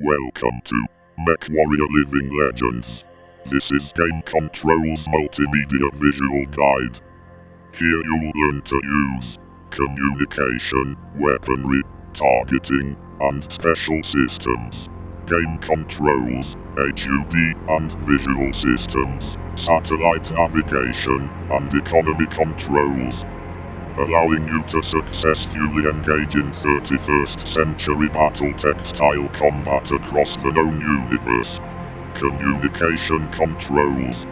Welcome to MechWarrior Living Legends. This is Game Control's multimedia visual guide. Here you'll learn to use communication, weaponry, targeting, and special systems. Game controls, HUD and visual systems, satellite navigation, and economy controls allowing you to successfully engage in 31st century BattleTech-style combat across the known universe. Communication controls.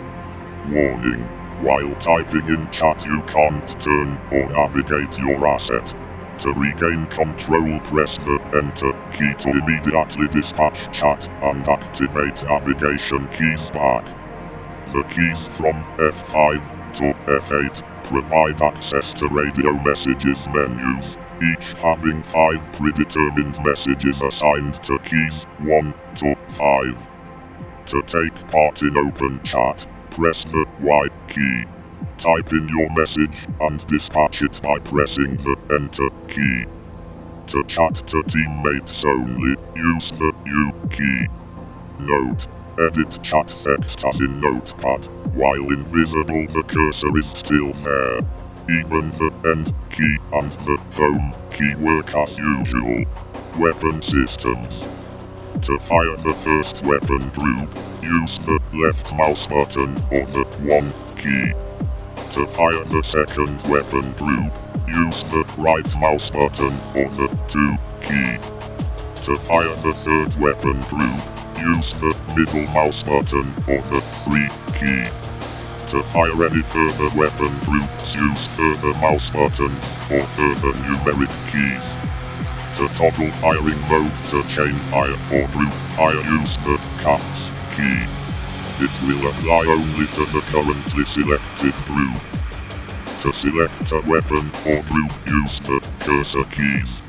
Warning. While typing in chat you can't turn or navigate your asset. To regain control press the enter key to immediately dispatch chat and activate navigation keys back. The keys from F5 to F8 provide access to radio messages menus, each having five predetermined messages assigned to keys 1 to 5. To take part in open chat, press the Y key. Type in your message and dispatch it by pressing the Enter key. To chat to teammates only, use the U key. Note, Edit chat text as in Notepad. While invisible the cursor is still there. Even the End key and the Home key work as usual. Weapon systems. To fire the first weapon group, use the left mouse button or the 1 key. To fire the second weapon group, use the right mouse button or the 2 key. To fire the third weapon group, use the middle mouse button or the 3 key. To fire any further weapon groups use further mouse button or further numeric keys. To toggle firing mode to chain fire or group fire use the caps key. It will apply only to the currently selected group. To select a weapon or group use the cursor keys.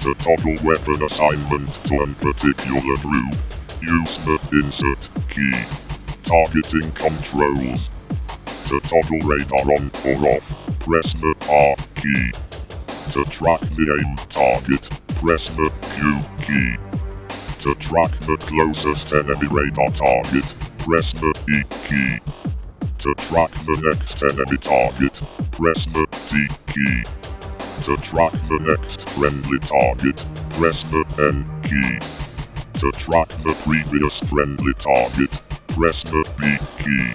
To toggle weapon assignment to a particular group, Use the insert key. Targeting controls. To toggle radar on or off, press the R key. To track the aim target, press the Q key. To track the closest enemy radar target, press the E key. To track the next enemy target, press the T key. To track the next friendly target, press the N key. To track the previous friendly target, press the B key.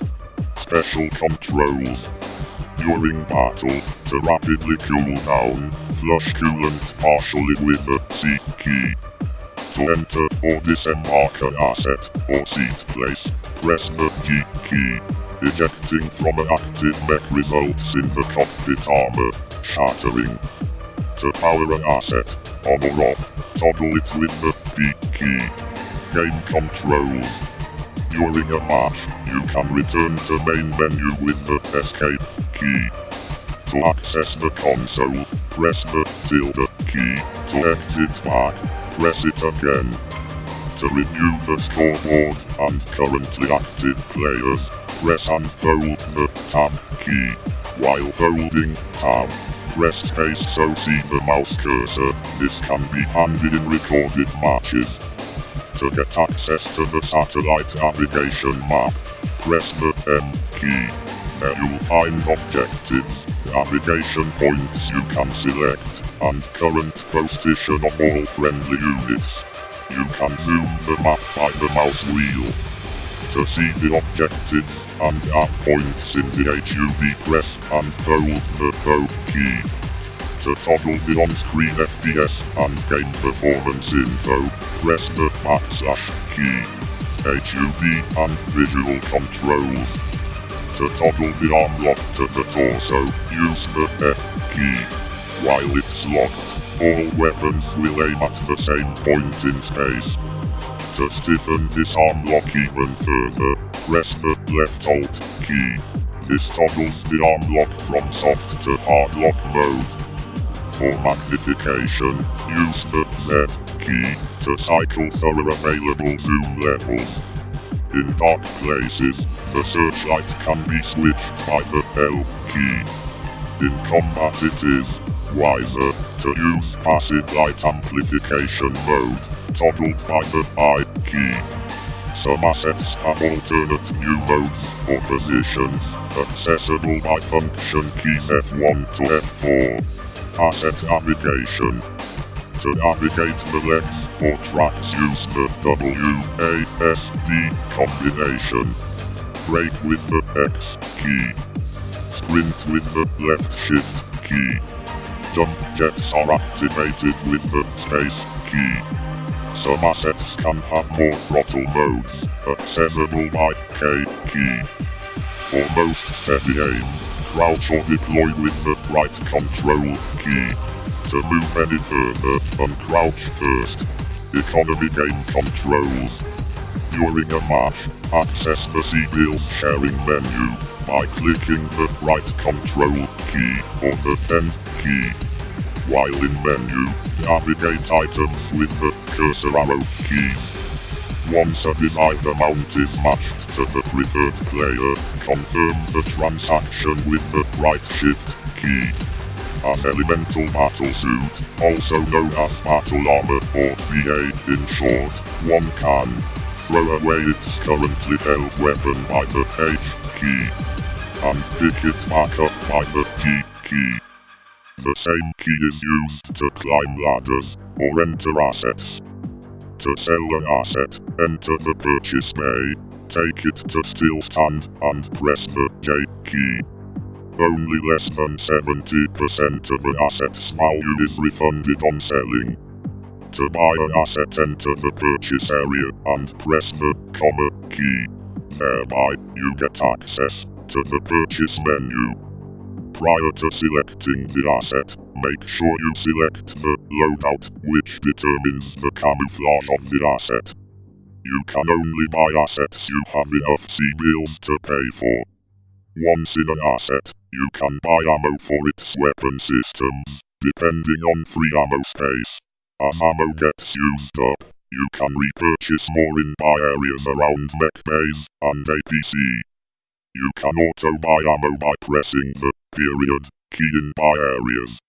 Special controls. During battle, to rapidly cool down, flush coolant partially with the C key. To enter or disembark an asset or seat place, press the G key. Ejecting from an active mech results in the cockpit armor, shattering. To power an asset, on or off, toggle it with the B key. Game controls. During a match, you can return to main menu with the escape key. To access the console, press the tilde key. To exit back, press it again. To review the scoreboard and currently active players, press and hold the tab key. While holding tab, press space so see the mouse cursor. This can be handy in recorded matches. To get access to the satellite navigation map, press the M key. There you'll find objectives, navigation points you can select, and current position of all friendly units. You can zoom the map by the mouse wheel. To see the objectives and app points in the HUD press and hold the O key to toggle the on-screen FPS and game performance info, press the backslash key. HUD and visual controls. To toggle the arm lock to the torso, use the F key. While it's locked, all weapons will aim at the same point in space. To stiffen this arm lock even further, press the left alt key. This toggles the arm lock from soft to hard lock mode. For magnification, use the Z key to cycle through available zoom levels. In dark places, the searchlight can be switched by the L key. In combat it is wiser to use passive light amplification mode. toggled by the I key. Some assets have alternate view modes or positions, accessible by function keys F1 to F4. Asset navigation. To navigate the legs or tracks use the WASD combination. Brake with the X key. Sprint with the left shift key. Jump jets are activated with the space key. Some assets can have more throttle modes, accessible by K key. For most steady aim, crouch or deploy with the right control key. To move any further, uncrouch first. Economy game controls. During a match, access the C-bills sharing menu by clicking the right control key or the end key. While in menu, navigate items with the cursor arrow keys. Once a desired amount is matched to the preferred player, confirm the transaction with the right shift key. An elemental battle suit, also known as battle armor or BA in short, one can throw away its currently held weapon by the H key and pick it back up by the G key. The same key is used to climb ladders or enter assets. To sell an asset, enter the purchase bay, take it to still stand and press the J key. Only less than 70% of an asset's value is refunded on selling. To buy an asset enter the purchase area and press the comma key. Thereby, you get access to the purchase menu. Prior to selecting the asset, make sure you select the loadout, which determines the camouflage of the asset. You can only buy assets you have enough C-bills to pay for. Once in an asset, you can buy ammo for its weapon systems, depending on free ammo space. As ammo gets used up, you can repurchase more in buy areas around mech bays and APC. You can auto buy ammo by pressing the period key in buy areas.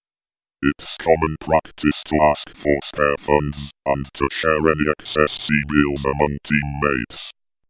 It's common practice to ask for spare funds and to share any excess C-bills among teammates.